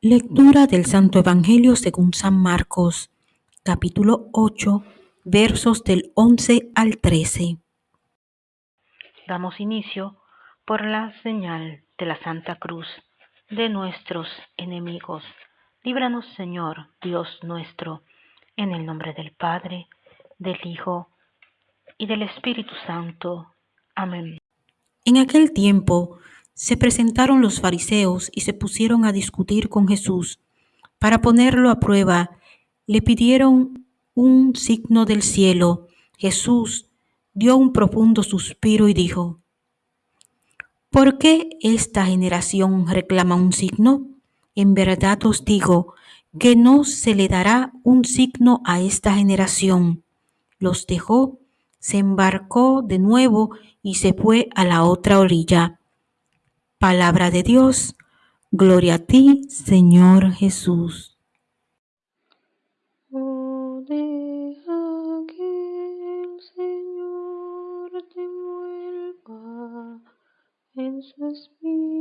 Lectura del Santo Evangelio según San Marcos, capítulo 8, versos del 11 al 13. Damos inicio por la señal de la Santa Cruz de nuestros enemigos. Líbranos, Señor, Dios nuestro, en el nombre del Padre, del Hijo y del Espíritu Santo. Amén. En aquel tiempo, se presentaron los fariseos y se pusieron a discutir con Jesús. Para ponerlo a prueba, le pidieron un signo del cielo. Jesús dio un profundo suspiro y dijo, ¿por qué esta generación reclama un signo? En verdad os digo que no se le dará un signo a esta generación. Los dejó, se embarcó de nuevo y se fue a la otra orilla. Palabra de Dios, gloria a ti, Señor Jesús. En su espíritu